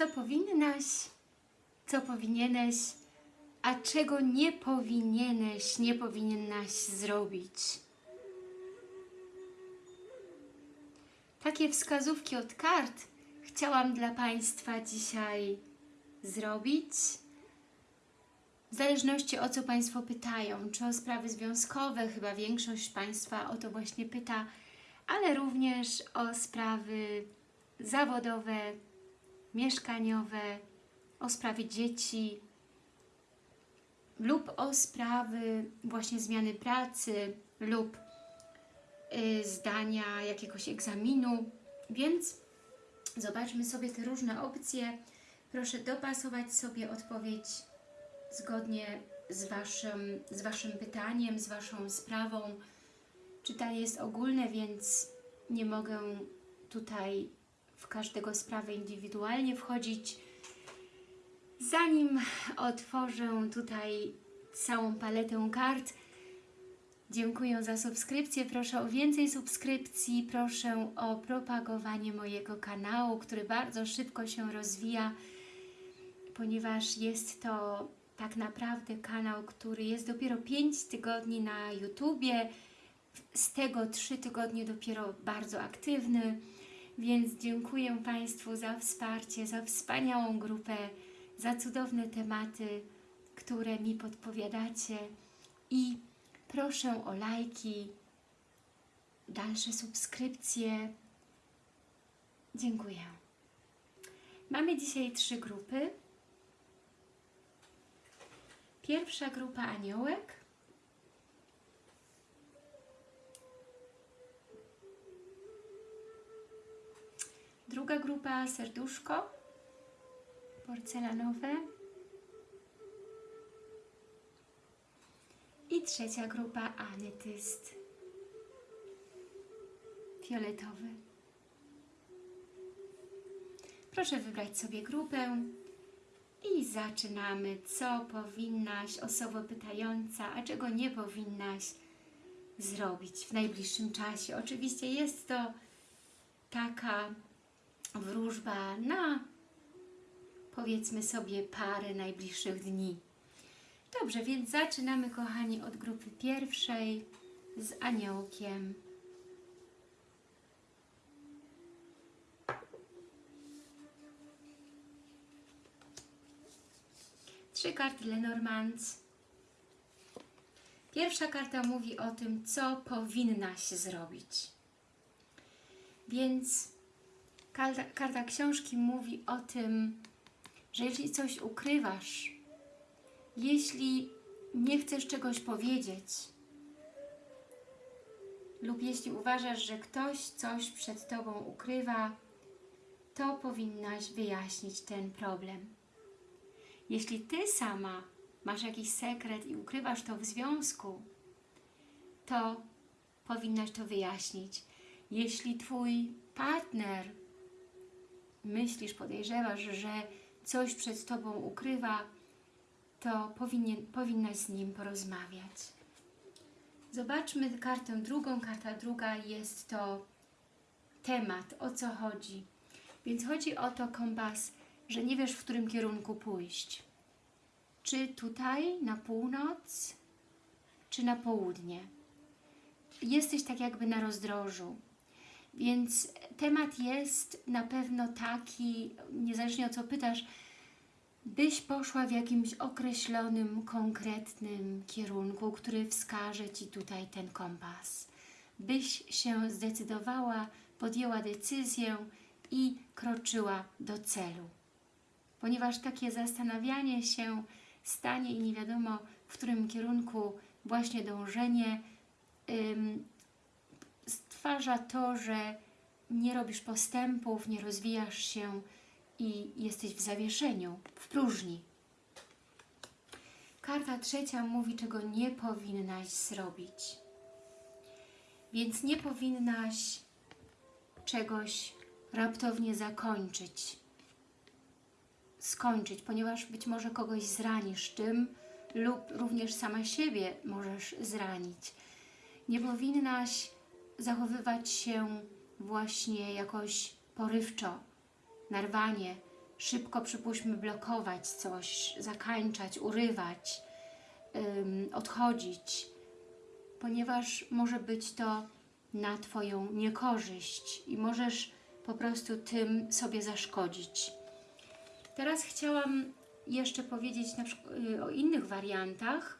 co powinnaś, co powinieneś, a czego nie powinieneś, nie powinnaś zrobić. Takie wskazówki od kart chciałam dla Państwa dzisiaj zrobić. W zależności o co Państwo pytają, czy o sprawy związkowe, chyba większość Państwa o to właśnie pyta, ale również o sprawy zawodowe, mieszkaniowe, o sprawy dzieci lub o sprawy właśnie zmiany pracy lub y, zdania jakiegoś egzaminu, więc zobaczmy sobie te różne opcje. Proszę dopasować sobie odpowiedź zgodnie z Waszym, z waszym pytaniem, z Waszą sprawą. Czytanie jest ogólne, więc nie mogę tutaj w każdego sprawę indywidualnie wchodzić. Zanim otworzę tutaj całą paletę kart, dziękuję za subskrypcję. Proszę o więcej subskrypcji, proszę o propagowanie mojego kanału, który bardzo szybko się rozwija, ponieważ jest to tak naprawdę kanał, który jest dopiero 5 tygodni na YouTubie, z tego 3 tygodnie dopiero bardzo aktywny, więc dziękuję Państwu za wsparcie, za wspaniałą grupę, za cudowne tematy, które mi podpowiadacie i proszę o lajki, dalsze subskrypcje. Dziękuję. Mamy dzisiaj trzy grupy. Pierwsza grupa aniołek. Druga grupa serduszko porcelanowe. I trzecia grupa ametyst fioletowy. Proszę wybrać sobie grupę i zaczynamy. Co powinnaś, osoba pytająca, a czego nie powinnaś zrobić w najbliższym czasie? Oczywiście jest to taka wróżba na powiedzmy sobie parę najbliższych dni. Dobrze, więc zaczynamy kochani od grupy pierwszej z aniołkiem. Trzy karty Lenormand. Pierwsza karta mówi o tym, co powinnaś zrobić. Więc karta, karta książki mówi o tym, że jeśli coś ukrywasz, jeśli nie chcesz czegoś powiedzieć lub jeśli uważasz, że ktoś coś przed Tobą ukrywa, to powinnaś wyjaśnić ten problem. Jeśli Ty sama masz jakiś sekret i ukrywasz to w związku, to powinnaś to wyjaśnić. Jeśli Twój partner myślisz, podejrzewasz, że coś przed Tobą ukrywa, to powinien, powinnaś z nim porozmawiać. Zobaczmy kartę drugą. Karta druga jest to temat, o co chodzi. Więc chodzi o to kompas, że nie wiesz, w którym kierunku pójść. Czy tutaj, na północ, czy na południe. Jesteś tak jakby na rozdrożu. Więc temat jest na pewno taki, niezależnie o co pytasz, byś poszła w jakimś określonym, konkretnym kierunku, który wskaże Ci tutaj ten kompas. Byś się zdecydowała, podjęła decyzję i kroczyła do celu. Ponieważ takie zastanawianie się stanie i nie wiadomo, w którym kierunku właśnie dążenie stwarza to, że nie robisz postępów, nie rozwijasz się i jesteś w zawieszeniu, w próżni. Karta trzecia mówi, czego nie powinnaś zrobić. Więc nie powinnaś czegoś raptownie zakończyć, skończyć, ponieważ być może kogoś zranisz tym lub również sama siebie możesz zranić. Nie powinnaś zachowywać się właśnie jakoś porywczo, narwanie, szybko, przypuśćmy, blokować coś, zakańczać, urywać, ym, odchodzić, ponieważ może być to na Twoją niekorzyść i możesz po prostu tym sobie zaszkodzić. Teraz chciałam jeszcze powiedzieć y, o innych wariantach.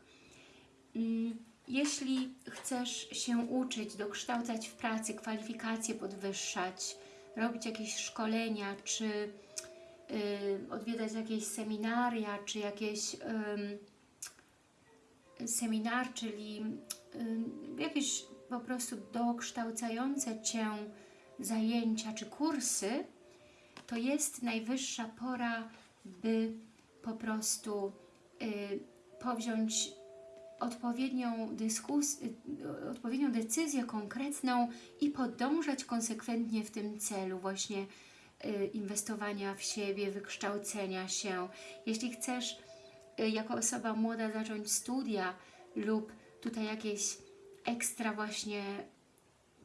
Mm, Jeśli chcesz się uczyć, dokształcać w pracy, kwalifikacje podwyższać, robić jakieś szkolenia, czy y, odwiedzać jakieś seminaria, czy jakieś ym, seminar, czyli ym, jakieś po prostu dokształcające Cię zajęcia czy kursy, to jest najwyższa pora, by po prostu y, powziąć odpowiednią, dyskus, y, odpowiednią decyzję konkretną i podążać konsekwentnie w tym celu właśnie y, inwestowania w siebie, wykształcenia się. Jeśli chcesz y, jako osoba młoda zacząć studia lub tutaj jakieś ekstra właśnie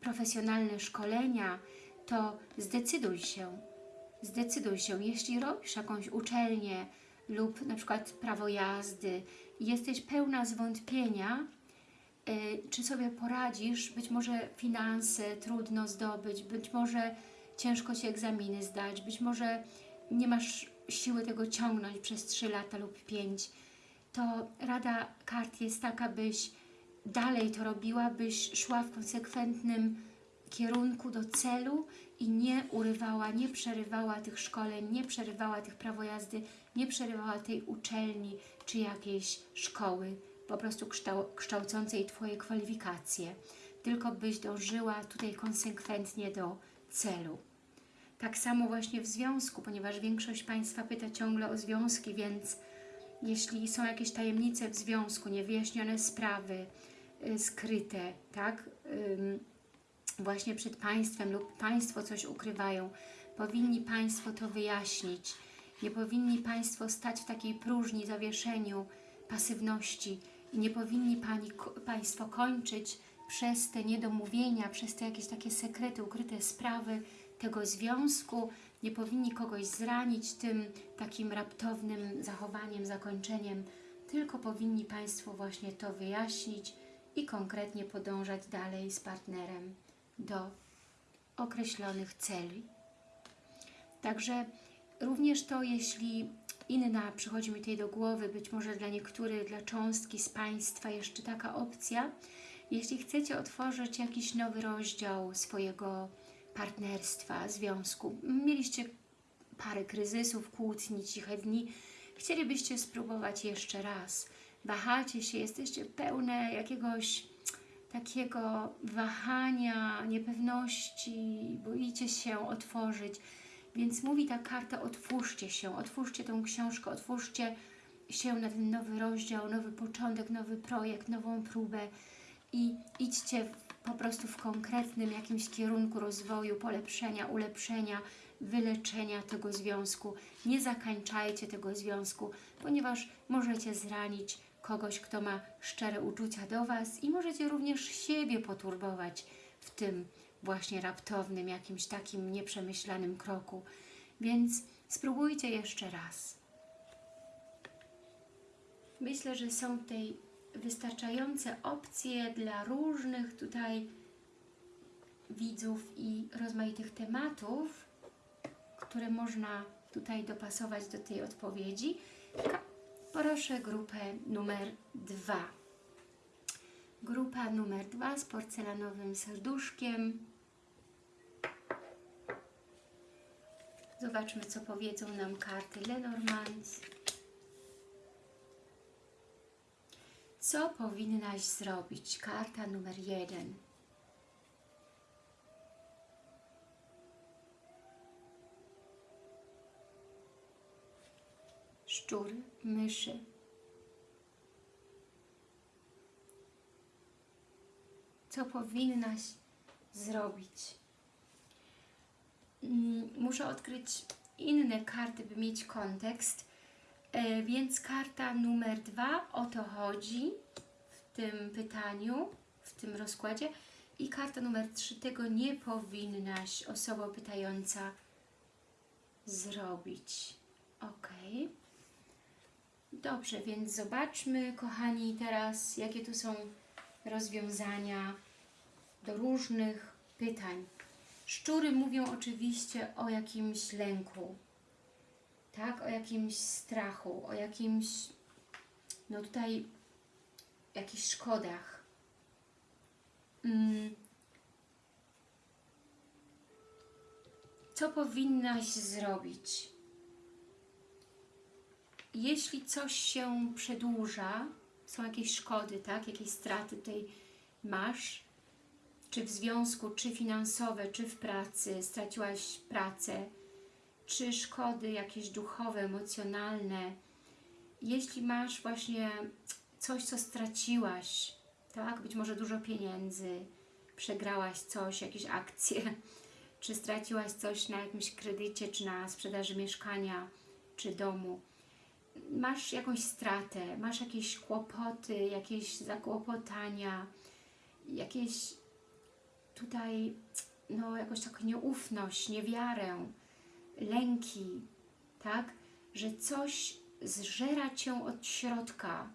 profesjonalne szkolenia, to zdecyduj się. Zdecyduj się, jeśli robisz jakąś uczelnię lub na przykład prawo jazdy jesteś pełna zwątpienia, y, czy sobie poradzisz, być może finanse trudno zdobyć, być może ciężko Ci egzaminy zdać, być może nie masz siły tego ciągnąć przez 3 lata lub 5, to rada kart jest taka, byś dalej to robiła, byś szła w konsekwentnym kierunku do celu i nie urywała, nie przerywała tych szkoleń, nie przerywała tych prawo jazdy, nie przerywała tej uczelni czy jakiejś szkoły, po prostu kształ kształcącej Twoje kwalifikacje, tylko byś dążyła tutaj konsekwentnie do celu. Tak samo właśnie w związku, ponieważ większość Państwa pyta ciągle o związki, więc jeśli są jakieś tajemnice w związku, niewyjaśnione sprawy, y, skryte, tak, właśnie przed Państwem lub Państwo coś ukrywają, powinni Państwo to wyjaśnić. Nie powinni Państwo stać w takiej próżni, zawieszeniu, pasywności i nie powinni pani, Państwo kończyć przez te niedomówienia, przez te jakieś takie sekrety, ukryte sprawy tego związku. Nie powinni kogoś zranić tym takim raptownym zachowaniem, zakończeniem, tylko powinni Państwo właśnie to wyjaśnić i konkretnie podążać dalej z partnerem do określonych celi. Także również to, jeśli inna przychodzi mi tutaj do głowy, być może dla niektórych, dla cząstki z Państwa jeszcze taka opcja, jeśli chcecie otworzyć jakiś nowy rozdział swojego partnerstwa, związku, mieliście parę kryzysów, kłótni, ciche dni, chcielibyście spróbować jeszcze raz, wahacie się, jesteście pełne jakiegoś takiego wahania, niepewności, boicie się otworzyć. Więc mówi ta karta, otwórzcie się, otwórzcie tą książkę, otwórzcie się na ten nowy rozdział, nowy początek, nowy projekt, nową próbę i idźcie po prostu w konkretnym jakimś kierunku rozwoju, polepszenia, ulepszenia, wyleczenia tego związku. Nie zakańczajcie tego związku, ponieważ możecie zranić kogoś, kto ma szczere uczucia do Was i możecie również siebie poturbować w tym właśnie raptownym, jakimś takim nieprzemyślanym kroku. Więc spróbujcie jeszcze raz. Myślę, że są tutaj wystarczające opcje dla różnych tutaj widzów i rozmaitych tematów, które można tutaj dopasować do tej odpowiedzi. Proszę grupę numer dwa. Grupa numer dwa z porcelanowym serduszkiem. Zobaczmy, co powiedzą nam karty Lenormand. Co powinnaś zrobić? Karta numer jeden. Szczury, myszy. Co powinnaś zrobić? Mm, Muszę odkryć inne karty, by mieć kontekst. E, Więc karta numer dwa, o to chodzi w tym pytaniu, w tym rozkładzie. I karta numer trzy, tego nie powinnaś, osoba pytająca, zrobić. Ok. Dobrze, więc zobaczmy, kochani, teraz jakie tu są rozwiązania do różnych pytań. Szczury mówią oczywiście o jakimś lęku, tak? O jakimś strachu, o jakimś, no tutaj, jakichś szkodach. Mm. Co powinnaś zrobić? Jeśli coś się przedłuża, są jakieś szkody, tak? Jakieś straty tutaj masz, czy w związku, czy finansowe, czy w pracy, straciłaś pracę, czy szkody jakieś duchowe, emocjonalne. Jeśli masz właśnie coś, co straciłaś, tak? Być może dużo pieniędzy, przegrałaś coś, jakieś akcje, czy straciłaś coś na jakimś kredycie, czy na sprzedaży mieszkania, czy domu. Masz jakąś stratę, masz jakieś kłopoty, jakieś zakłopotania, jakieś tutaj no, jakoś taką nieufność, niewiarę, lęki, tak? Że coś zżera Cię od środka,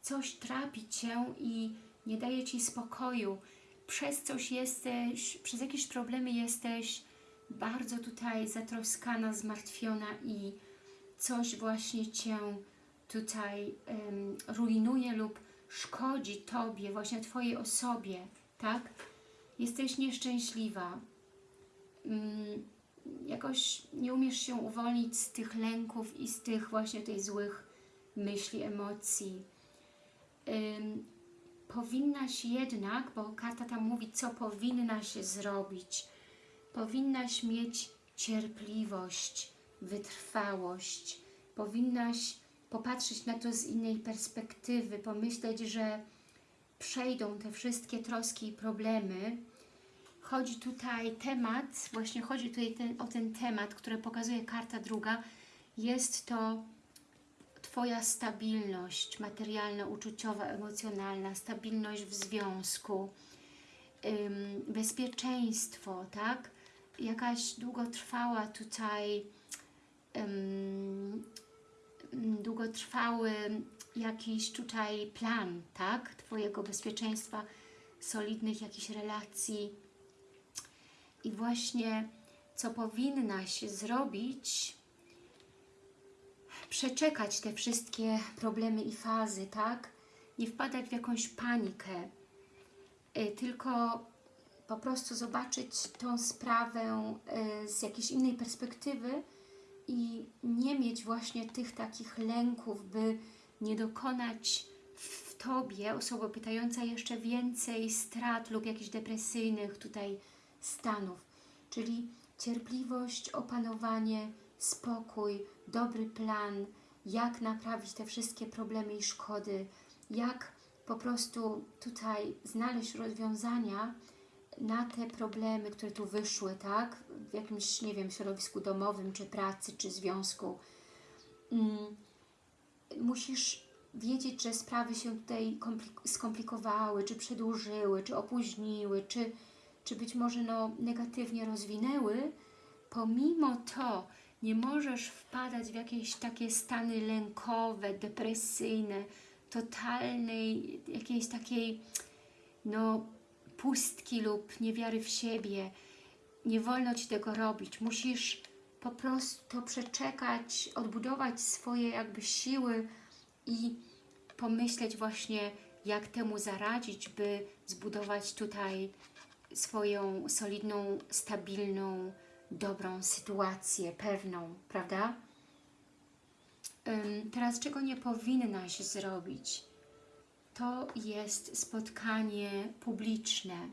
coś trapi Cię i nie daje Ci spokoju. Przez coś jesteś, przez jakieś problemy jesteś bardzo tutaj zatroskana, zmartwiona i coś właśnie Cię tutaj um, rujnuje lub szkodzi Tobie, właśnie Twojej osobie, tak? Jesteś nieszczęśliwa. Um, jakoś nie umiesz się uwolnić z tych lęków i z tych właśnie tych złych myśli, emocji. Powinnaś jednak, bo karta tam mówi, co powinnaś zrobić. Powinnaś mieć cierpliwość, wytrwałość. Powinnaś popatrzeć na to z innej perspektywy, pomyśleć, że przejdą te wszystkie troski i problemy. Chodzi tutaj temat, właśnie chodzi tutaj ten, o ten temat, który pokazuje karta druga. Jest to Twoja stabilność materialna, uczuciowa, emocjonalna, stabilność w związku, ym, bezpieczeństwo, tak? Jakaś długotrwała tutaj ym, długotrwały jakiś tutaj plan, tak? Twojego bezpieczeństwa, solidnych jakichś relacji i właśnie co powinnaś zrobić, przeczekać te wszystkie problemy i fazy, tak? Nie wpadać w jakąś panikę, y, tylko po prostu zobaczyć tą sprawę y, z jakiejś innej perspektywy i nie mieć właśnie tych takich lęków, by nie dokonać w Tobie, osoba pytająca, jeszcze więcej strat lub jakichś depresyjnych tutaj stanów. Czyli cierpliwość, opanowanie, spokój, dobry plan, jak naprawić te wszystkie problemy i szkody, jak po prostu tutaj znaleźć rozwiązania na te problemy, które tu wyszły, tak? W jakimś, nie wiem, środowisku domowym, czy pracy, czy związku. Mm. Musisz wiedzieć, że sprawy się tutaj skomplikowały, czy przedłużyły, czy opóźniły, czy, czy być może no, negatywnie rozwinęły. Pomimo to nie możesz wpadać w jakieś takie stany lękowe, depresyjne, totalnej, jakiejś takiej no, pustki lub niewiary w siebie. Nie wolno Ci tego robić. Musisz po prostu to przeczekać, odbudować swoje jakby siły i pomyśleć właśnie, jak temu zaradzić, by zbudować tutaj swoją solidną, stabilną, dobrą sytuację, pewną, prawda? Teraz czego nie powinnaś zrobić? To jest spotkanie publiczne,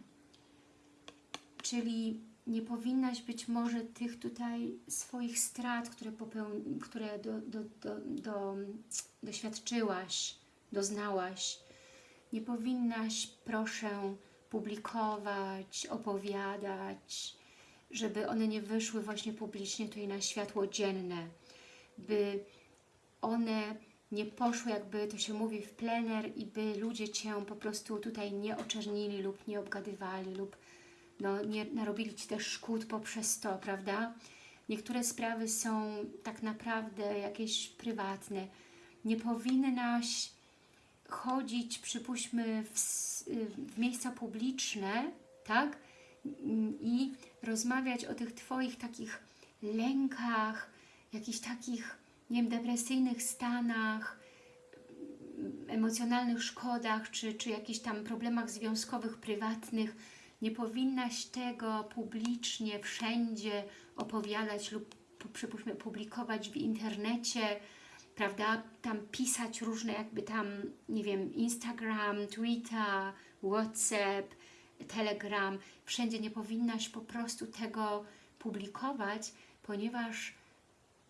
czyli nie powinnaś być może tych tutaj swoich strat, które, popeł- które do, do, do, do, doświadczyłaś, doznałaś, nie powinnaś, proszę, publikować, opowiadać, żeby one nie wyszły właśnie publicznie tutaj na światło dzienne, by one nie poszły, jakby to się mówi, w plener i by ludzie Cię po prostu tutaj nie oczernili lub nie obgadywali lub no, nie narobili Ci też szkód poprzez to, prawda? niektóre sprawy są tak naprawdę jakieś prywatne. Nie powinnaś chodzić, przypuśćmy, w, w miejsca publiczne, tak? I rozmawiać o tych Twoich takich lękach, jakichś takich, nie wiem, depresyjnych stanach, emocjonalnych szkodach, czy, czy jakichś tam problemach związkowych, prywatnych. Nie powinnaś tego publicznie, wszędzie opowiadać lub przypuśćmy publikować w internecie, prawda, tam pisać różne jakby tam, nie wiem, Instagram, Twitter, WhatsApp, Telegram, wszędzie nie powinnaś po prostu tego publikować, ponieważ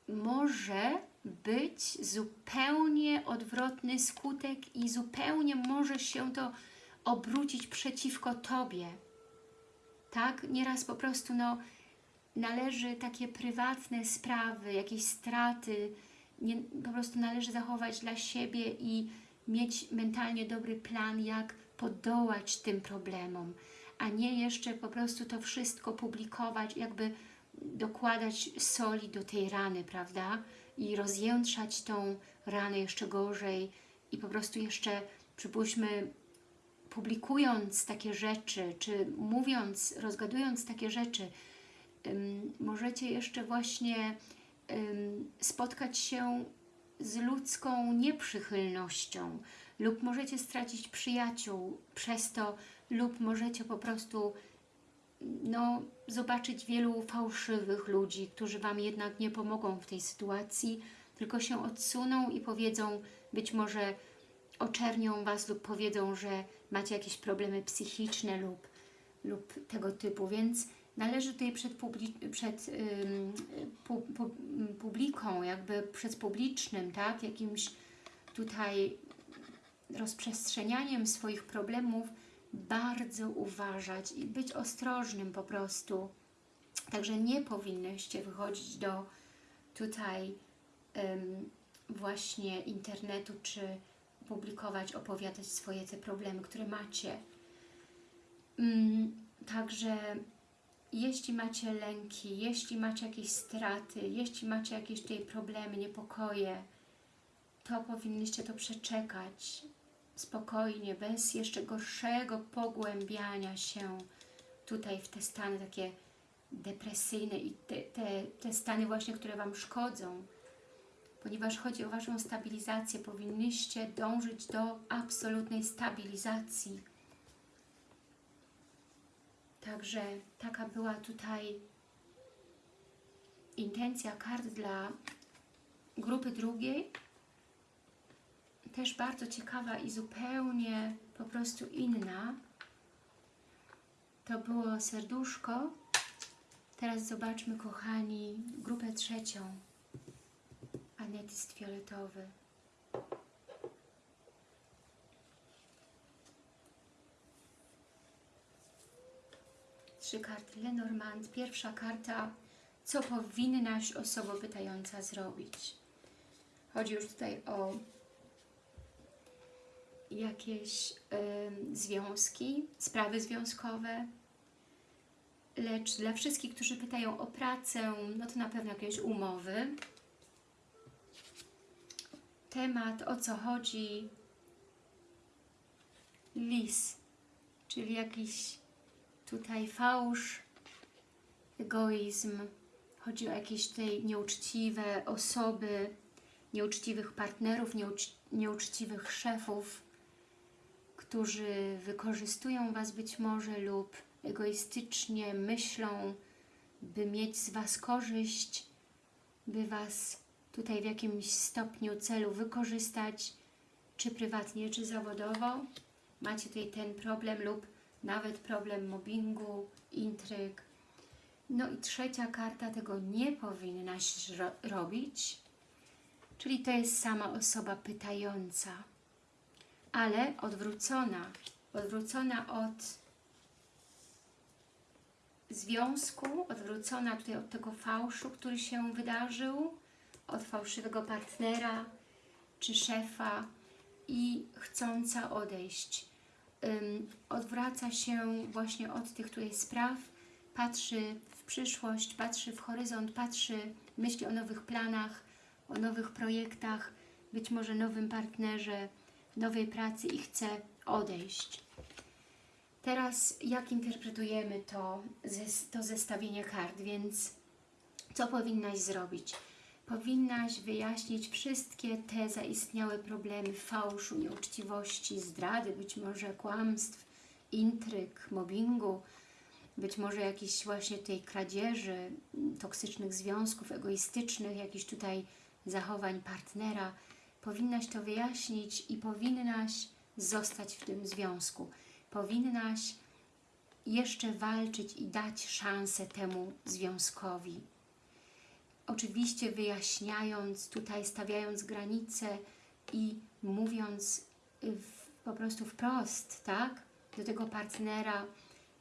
może być zupełnie odwrotny skutek i zupełnie może się to obrócić przeciwko Tobie. Tak? Nieraz po prostu no, należy takie prywatne sprawy, jakieś straty, nie, po prostu należy zachować dla siebie i mieć mentalnie dobry plan, jak podołać tym problemom, a nie jeszcze po prostu to wszystko publikować, jakby dokładać soli do tej rany, prawda? I rozjętrzać tą ranę jeszcze gorzej i po prostu jeszcze, przypuśćmy, publikując takie rzeczy, czy mówiąc, rozgadując takie rzeczy, możecie jeszcze właśnie spotkać się z ludzką nieprzychylnością lub możecie stracić przyjaciół przez to lub możecie po prostu no, zobaczyć wielu fałszywych ludzi, którzy Wam jednak nie pomogą w tej sytuacji, tylko się odsuną i powiedzą, być może oczernią Was lub powiedzą, że macie jakieś problemy psychiczne lub, lub tego typu, więc należy tutaj przed, publi przed ym, pu pu publiką, jakby przed publicznym, tak, jakimś tutaj rozprzestrzenianiem swoich problemów bardzo uważać i być ostrożnym po prostu. Także nie powinnyście wychodzić do tutaj ym, właśnie internetu, czy publikować, opowiadać swoje te problemy, które macie. Ym, także jeśli macie lęki, jeśli macie jakieś straty, jeśli macie jakieś tutaj problemy, niepokoje, to powinniście to przeczekać spokojnie, bez jeszcze gorszego pogłębiania się tutaj w te stany takie depresyjne i te, te, te stany właśnie, które Wam szkodzą. Ponieważ chodzi o Waszą stabilizację, powinniście dążyć do absolutnej stabilizacji. Także taka była tutaj intencja kart dla grupy drugiej też bardzo ciekawa i zupełnie po prostu inna. To było serduszko. Teraz zobaczmy, kochani, grupę trzecią. Anetyst fioletowy. Trzy karty Lenormand. Pierwsza karta, co powinnaś osoba pytająca zrobić. Chodzi już tutaj o jakieś y, związki, sprawy związkowe, lecz dla wszystkich, którzy pytają o pracę, no to na pewno jakieś umowy. Temat, o co chodzi, lis, czyli jakiś tutaj fałsz, egoizm, chodzi o jakieś tutaj nieuczciwe osoby, nieuczciwych partnerów, nieucz nieuczciwych szefów, którzy wykorzystują Was być może lub egoistycznie myślą, by mieć z Was korzyść, by Was tutaj w jakimś stopniu celu wykorzystać, czy prywatnie, czy zawodowo. Macie tutaj ten problem lub nawet problem mobbingu, intryg. No i trzecia karta, tego nie powinnaś ro robić, czyli to jest sama osoba pytająca ale odwrócona, odwrócona od związku, odwrócona tutaj od tego fałszu, który się wydarzył, od fałszywego partnera czy szefa i chcąca odejść. Odwraca się właśnie od tych tutaj spraw, patrzy w przyszłość, patrzy w horyzont, patrzy, myśli o nowych planach, o nowych projektach, być może nowym partnerze, nowej pracy i chce odejść. Teraz jak interpretujemy to, to zestawienie kart, więc co powinnaś zrobić? Powinnaś wyjaśnić wszystkie te zaistniałe problemy fałszu, nieuczciwości, zdrady, być może kłamstw, intryg, mobbingu, być może jakiejś właśnie tej kradzieży, toksycznych związków, egoistycznych, jakichś tutaj zachowań partnera. Powinnaś to wyjaśnić i powinnaś zostać w tym związku. Powinnaś jeszcze walczyć i dać szansę temu związkowi. Oczywiście wyjaśniając, tutaj stawiając granice i mówiąc y, w, po prostu wprost, tak, do tego partnera,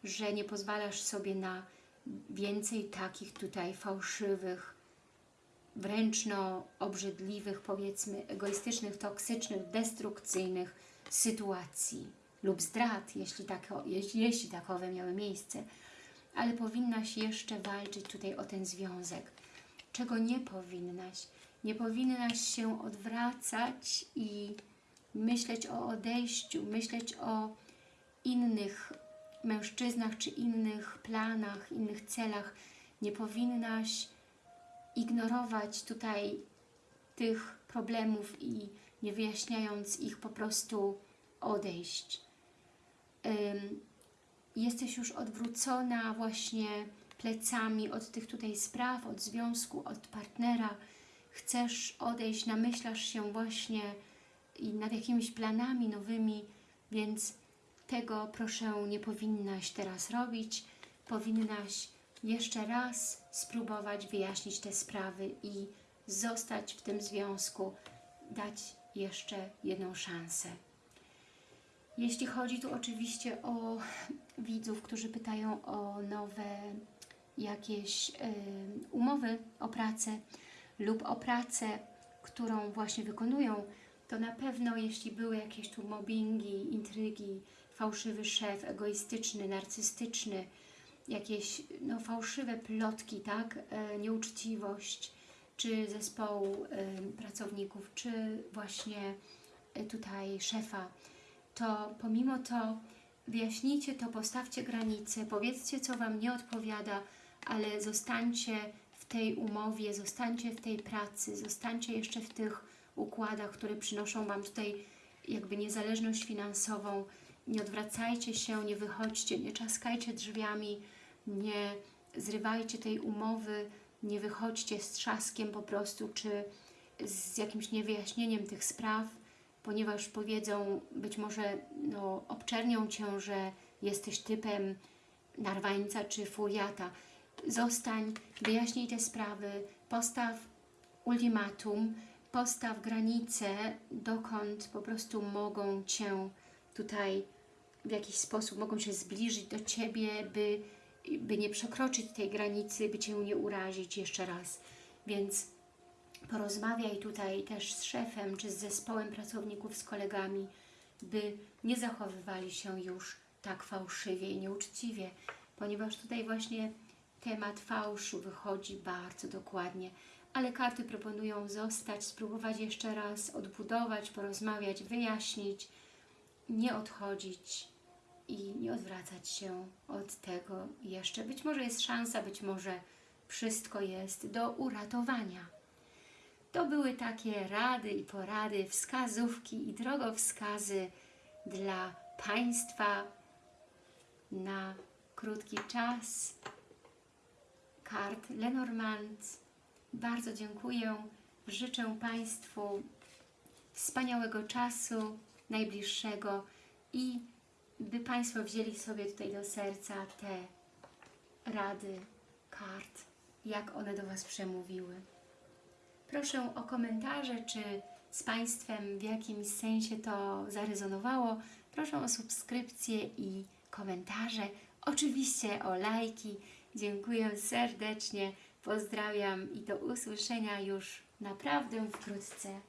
że nie pozwalasz sobie na więcej takich tutaj fałszywych, wręcz no obrzydliwych, powiedzmy egoistycznych, toksycznych, destrukcyjnych sytuacji lub zdrad, jeśli, tako, jeśli, jeśli takowe miały miejsce. Ale powinnaś jeszcze walczyć tutaj o ten związek. Czego nie powinnaś? Nie powinnaś się odwracać i myśleć o odejściu, myśleć o innych mężczyznach czy innych planach, innych celach. Nie powinnaś ignorować tutaj tych problemów i nie wyjaśniając ich po prostu odejść. Jesteś już odwrócona właśnie plecami od tych tutaj spraw, od związku, od partnera. Chcesz odejść, namyślasz się właśnie i nad jakimiś planami nowymi, więc tego proszę nie powinnaś teraz robić. Powinnaś jeszcze raz spróbować wyjaśnić te sprawy i zostać w tym związku, dać jeszcze jedną szansę. Jeśli chodzi tu oczywiście o widzów, którzy pytają o nowe jakieś umowy o pracę lub o pracę, którą właśnie wykonują, to na pewno jeśli były jakieś tu mobbingi, intrygi, fałszywy szef, egoistyczny, narcystyczny, jakieś no, fałszywe plotki, tak, e, nieuczciwość, czy zespołu pracowników, czy właśnie e, tutaj szefa, to pomimo to wyjaśnijcie to, postawcie granice, powiedzcie, co Wam nie odpowiada, ale zostańcie w tej umowie, zostańcie w tej pracy, zostańcie jeszcze w tych układach, które przynoszą Wam tutaj jakby niezależność finansową. Nie odwracajcie się, nie wychodźcie, nie czaskajcie drzwiami, nie zrywajcie tej umowy, nie wychodźcie z trzaskiem po prostu, czy z jakimś niewyjaśnieniem tych spraw, ponieważ powiedzą, być może no, obczernią Cię, że jesteś typem narwańca czy furiata. Zostań, wyjaśnij te sprawy, postaw ultimatum, postaw granice, dokąd po prostu mogą Cię tutaj w jakiś sposób, mogą się zbliżyć do Ciebie, by, by nie przekroczyć tej granicy, by Cię nie urazić jeszcze raz. Więc porozmawiaj tutaj też z szefem, czy z zespołem pracowników, z kolegami, by nie zachowywali się już tak fałszywie i nieuczciwie, ponieważ tutaj właśnie temat fałszu wychodzi bardzo dokładnie, ale karty proponują zostać, spróbować jeszcze raz odbudować, porozmawiać, wyjaśnić, nie odchodzić i nie odwracać się od tego jeszcze. Być może jest szansa, być może wszystko jest do uratowania. To były takie rady i porady, wskazówki i drogowskazy dla Państwa na krótki czas. Kart Lenormand. Bardzo dziękuję. Życzę Państwu wspaniałego czasu, najbliższego i by Państwo wzięli sobie tutaj do serca te rady kart, jak one do Was przemówiły. Proszę o komentarze, czy z Państwem w jakimś sensie to zarezonowało. Proszę o subskrypcję i komentarze. Oczywiście o lajki. Dziękuję serdecznie. Pozdrawiam i do usłyszenia już naprawdę wkrótce.